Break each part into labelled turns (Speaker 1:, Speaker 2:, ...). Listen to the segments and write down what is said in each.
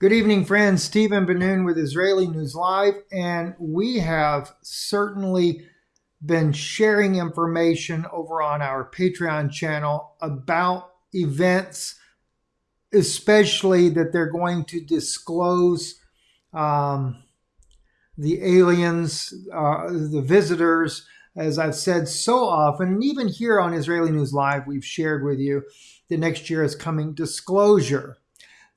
Speaker 1: Good evening, friends. Stephen Ben-Nun with Israeli News Live, and we have certainly been sharing information over on our Patreon channel about events, especially that they're going to disclose um, the aliens, uh, the visitors. As I've said so often, and even here on Israeli News Live, we've shared with you the next year is coming disclosure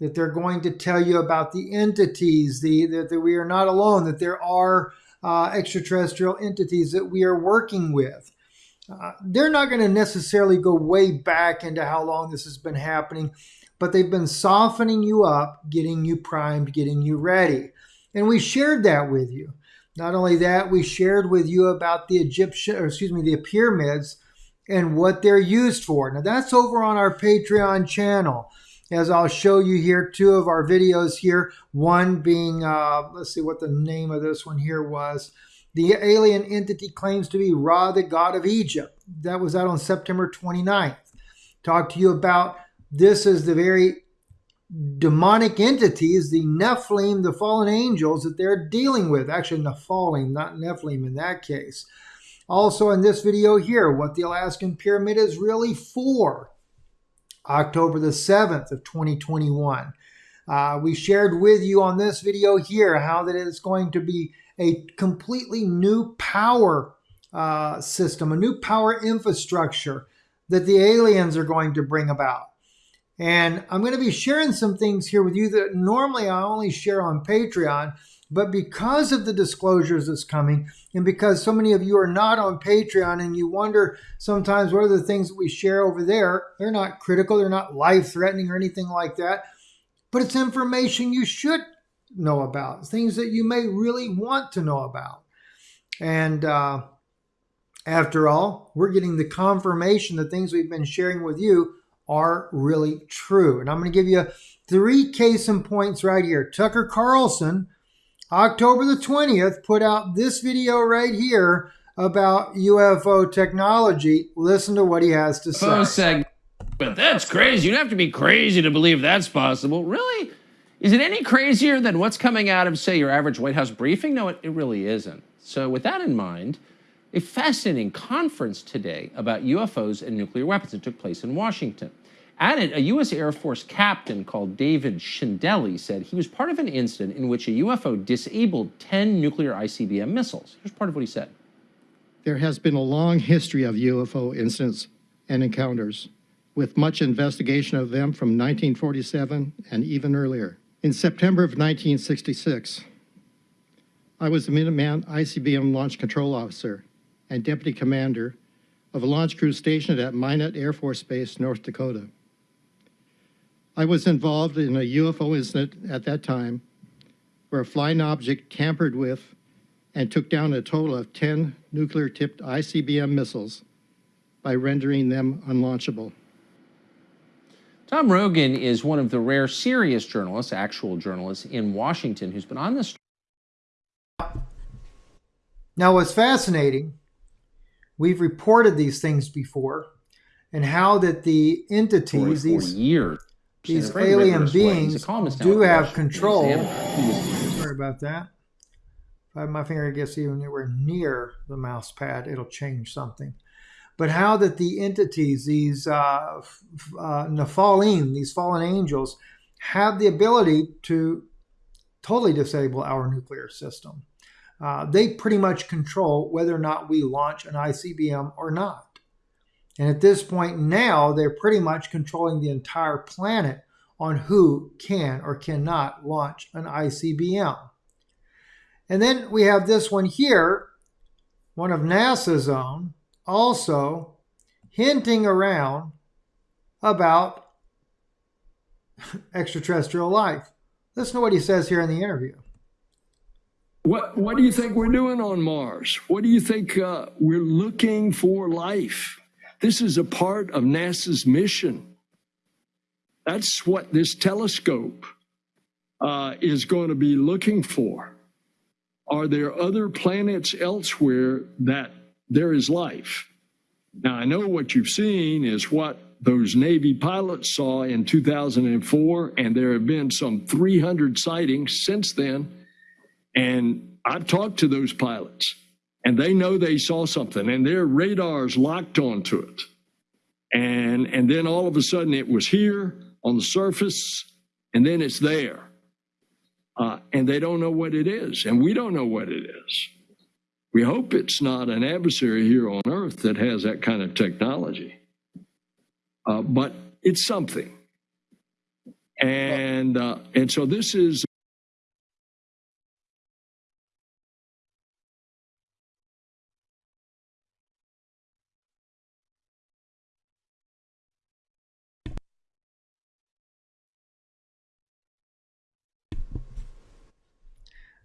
Speaker 1: that they're going to tell you about the entities, the that, that we are not alone, that there are uh, extraterrestrial entities that we are working with. Uh, they're not going to necessarily go way back into how long this has been happening, but they've been softening you up, getting you primed, getting you ready. And we shared that with you. Not only that, we shared with you about the Egyptian, or excuse me, the pyramids and what they're used for. Now that's over on our Patreon channel as I'll show you here two of our videos here. One being, uh, let's see what the name of this one here was. The alien entity claims to be Ra, the god of Egypt. That was out on September 29th. Talk to you about this is the very demonic entities, the Nephilim, the fallen angels that they're dealing with. Actually, Nephilim, not Nephilim in that case. Also in this video here, what the Alaskan Pyramid is really for. October the 7th of 2021. Uh, we shared with you on this video here how that it's going to be a completely new power uh, system, a new power infrastructure that the aliens are going to bring about. And I'm going to be sharing some things here with you that normally I only share on Patreon, but because of the disclosures that's coming, and because so many of you are not on Patreon and you wonder sometimes what are the things that we share over there, they're not critical, they're not life threatening or anything like that, but it's information you should know about, things that you may really want to know about. And uh, after all, we're getting the confirmation that things we've been sharing with you are really true. And I'm going to give you three case in points right here. Tucker Carlson October the 20th, put out this video right here about UFO technology. Listen to what he has to say.
Speaker 2: Oh, seg- but that's crazy. You'd have to be crazy to believe that's possible. Really? Is it any crazier than what's coming out of, say, your average White House briefing? No, it, it really isn't. So, with that in mind, a fascinating conference today about UFOs and nuclear weapons that took place in Washington. It, a U.S. Air Force captain called David Schindele said he was part of an incident in which a UFO disabled 10 nuclear ICBM missiles. Here's part of what he said.
Speaker 3: There has been a long history of UFO incidents and encounters, with much investigation of them from 1947 and even earlier. In September of 1966, I was the Minuteman ICBM Launch Control Officer and Deputy Commander of a launch crew stationed at Minot Air Force Base, North Dakota. I was involved in a UFO incident at that time where a flying object tampered with and took down a total of 10 nuclear tipped ICBM missiles by rendering them unlaunchable.
Speaker 2: Tom Rogan is one of the rare serious journalists, actual journalists in Washington, who's been on this.
Speaker 1: Now, what's fascinating, we've reported these things before, and how that the entities, these
Speaker 2: years
Speaker 1: these alien beings do have control. Sorry about that. If I have my finger gets even anywhere near the mouse pad, it'll change something. But how that the entities, these uh, uh, Nephilim, these fallen angels, have the ability to totally disable our nuclear system. Uh, they pretty much control whether or not we launch an ICBM or not. And at this point now, they're pretty much controlling the entire planet on who can or cannot launch an ICBM. And then we have this one here, one of NASA's own, also hinting around about extraterrestrial life. Listen to what he says here in the interview.
Speaker 4: What, what do you think we're doing on Mars? What do you think uh, we're looking for life? This is a part of NASA's mission. That's what this telescope uh, is going to be looking for. Are there other planets elsewhere that there is life? Now, I know what you've seen is what those Navy pilots saw in 2004, and there have been some 300 sightings since then. And I've talked to those pilots, and they know they saw something, and their radars locked onto it. And, and then all of a sudden it was here on the surface, and then it's there. Uh, and they don't know what it is, and we don't know what it is. We hope it's not an adversary here on Earth that has that kind of technology, uh, but it's something. And uh, and so this is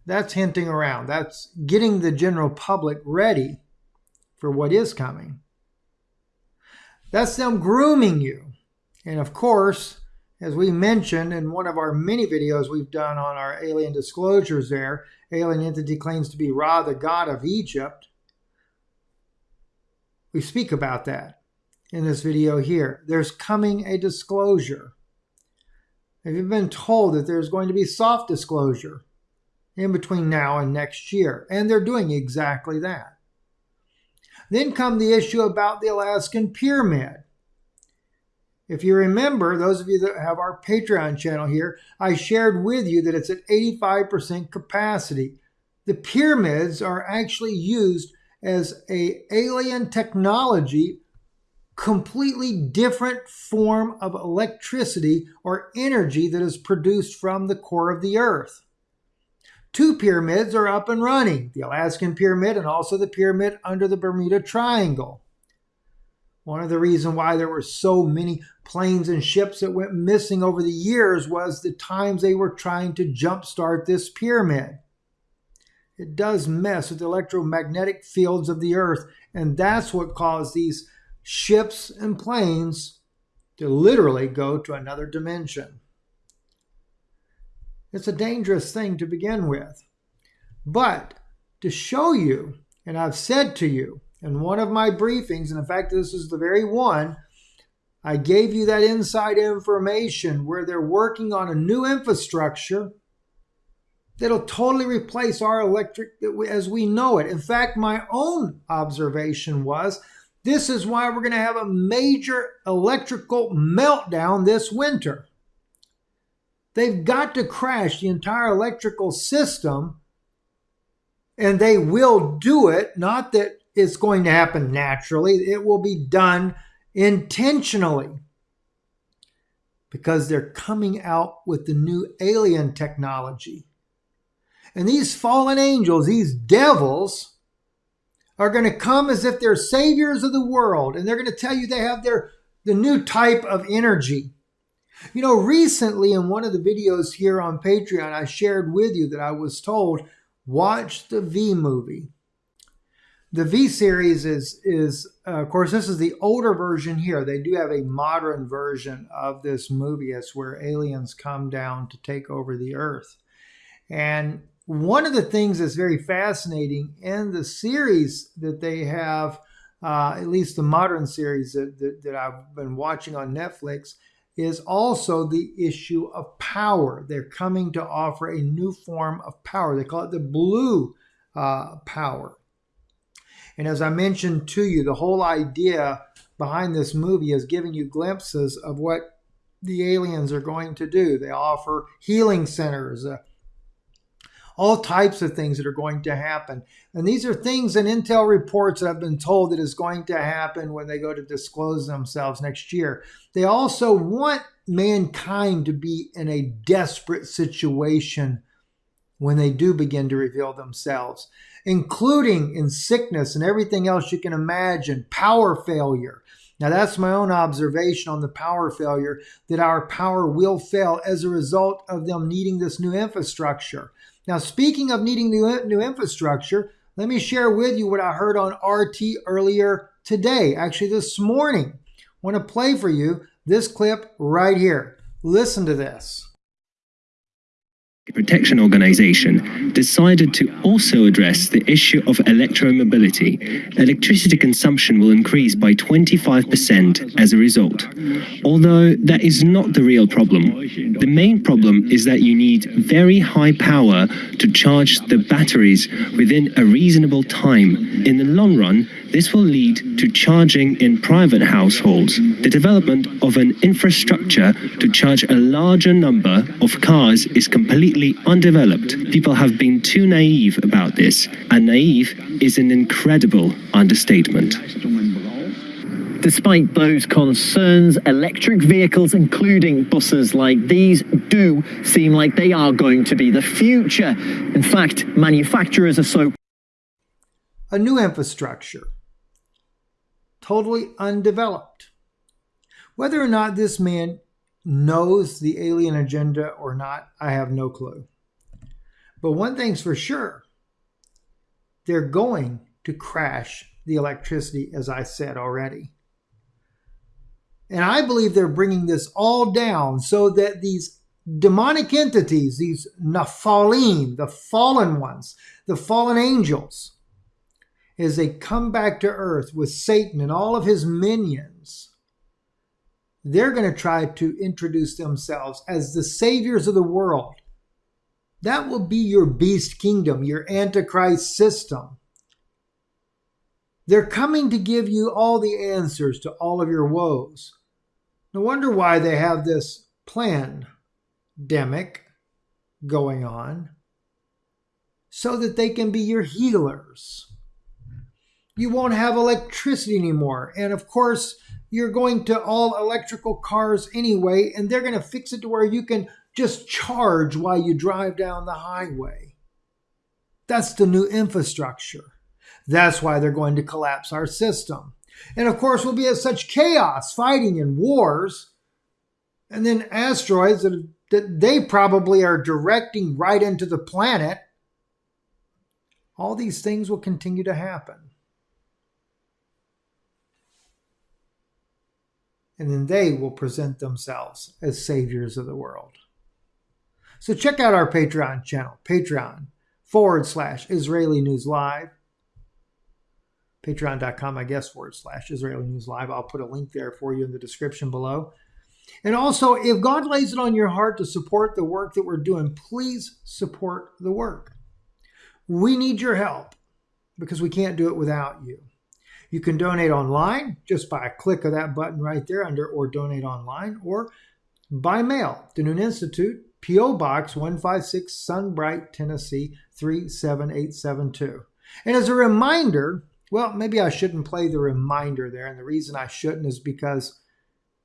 Speaker 1: That's hinting around. That's getting the general public ready for what is coming. That's them grooming you. And of course, as we mentioned in one of our many videos we've done on our alien disclosures there, alien entity claims to be Ra, the god of Egypt. We speak about that in this video here. There's coming a disclosure. Have you been told that there's going to be soft disclosure? In between now and next year. And they're doing exactly that. Then come the issue about the Alaskan Pyramid. If you remember, those of you that have our Patreon channel here, I shared with you that it's at 85% capacity. The pyramids are actually used as a alien technology completely different form of electricity or energy that is produced from the core of the earth. Two pyramids are up and running the Alaskan Pyramid and also the pyramid under the Bermuda Triangle. One of the reasons why there were so many planes and ships that went missing over the years was the times they were trying to jumpstart this pyramid. It does mess with the electromagnetic fields of the earth, and that's what caused these ships and planes to literally go to another dimension. It's a dangerous thing to begin with. But to show you, and I've said to you in one of my briefings, and in fact, this is the very one, I gave you that inside information where they're working on a new infrastructure that'll totally replace our electric as we know it. In fact, my own observation was this is why we're going to have a major electrical meltdown this winter. They've got to crash the entire electrical system, and they will do it. Not that it's going to happen naturally, it will be done intentionally because they're coming out with the new alien technology. And these fallen angels, these devils, are going to come as if they're saviors of the world and they're going to tell you they have their the new type of energy you know, recently in one of the videos here on Patreon, I shared with you that I was told, watch the V movie. The V series is, is uh, of course, this is the older version here. They do have a modern version of this movie. It's where aliens come down to take over the earth. And one of the things that's very fascinating in the series that they have, uh, at least the modern series that, that, that I've been watching on Netflix, is also the issue of power. They're coming to offer a new form of power. They call it the blue uh, power. And as I mentioned to you, the whole idea behind this movie is giving you glimpses of what the aliens are going to do. They offer healing centers, uh, all types of things that are going to happen. And these are things in intel reports that I've been told that is going to happen when they go to disclose themselves next year. They also want mankind to be in a desperate situation when they do begin to reveal themselves, including in sickness and everything else you can imagine, power failure. Now, that's my own observation on the power failure that our power will fail as a result of them needing this new infrastructure. Now, speaking of needing new, new infrastructure, let me share with you what I heard on RT earlier today, actually this morning. I want to play for you this clip right here. Listen to this.
Speaker 5: Protection Organization decided to also address the issue of electromobility. Electricity consumption will increase by 25% as a result. Although that is not the real problem. The main problem is that you need very high power to charge the batteries within a reasonable time. In the long run, this will lead to charging in private households. The development of an infrastructure to charge a larger number of cars is completely undeveloped. People have been too naive about this, and naive is an incredible understatement.
Speaker 6: Despite those concerns, electric vehicles, including buses like these, do seem like they are going to be the future. In fact, manufacturers are so.
Speaker 1: A new infrastructure totally undeveloped. Whether or not this man knows the alien agenda or not, I have no clue. But one thing's for sure they're going to crash the electricity, as I said already. And I believe they're bringing this all down so that these demonic entities, these Nephilim, the fallen ones, the fallen angels, as they come back to earth with Satan and all of his minions, they're going to try to introduce themselves as the saviors of the world. That will be your beast kingdom, your antichrist system. They're coming to give you all the answers to all of your woes. No wonder why they have this plan demic going on so that they can be your healers you won't have electricity anymore. And of course, you're going to all electrical cars anyway, and they're going to fix it to where you can just charge while you drive down the highway. That's the new infrastructure. That's why they're going to collapse our system. And of course, we'll be at such chaos, fighting and wars, and then asteroids that, that they probably are directing right into the planet. All these things will continue to happen. and then they will present themselves as saviors of the world. So check out our Patreon channel, Patreon forward slash Israeli News Live. Patreon.com, I guess, forward slash Israeli News Live. I'll put a link there for you in the description below. And also, if God lays it on your heart to support the work that we're doing, please support the work. We need your help because we can't do it without you. You can donate online just by a click of that button right there under or donate online or by mail. The Noon Institute, P.O. Box 156 Sunbright, Tennessee 37872. And as a reminder, well, maybe I shouldn't play the reminder there. And the reason I shouldn't is because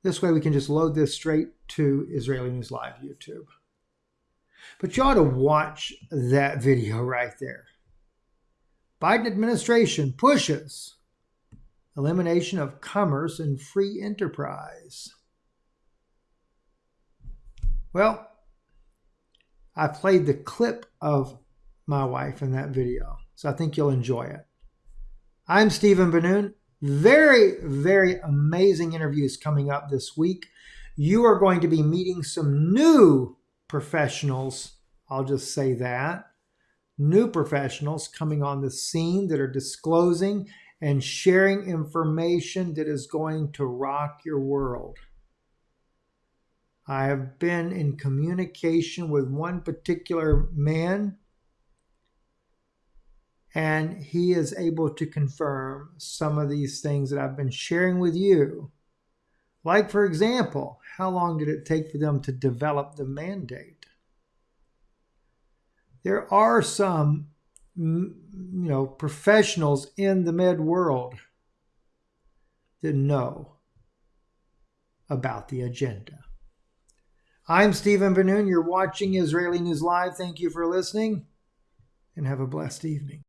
Speaker 1: this way we can just load this straight to Israeli News Live YouTube. But you ought to watch that video right there. Biden administration pushes elimination of commerce and free enterprise. Well, I played the clip of my wife in that video, so I think you'll enjoy it. I'm Stephen Ben-Nun. Very, very amazing interviews coming up this week. You are going to be meeting some new professionals. I'll just say that. New professionals coming on the scene that are disclosing and sharing information that is going to rock your world. I have been in communication with one particular man, and he is able to confirm some of these things that I've been sharing with you. Like, for example, how long did it take for them to develop the mandate? There are some you know, professionals in the med world that know about the agenda. I'm Stephen Ben-Nun. You're watching Israeli News Live. Thank you for listening and have a blessed evening.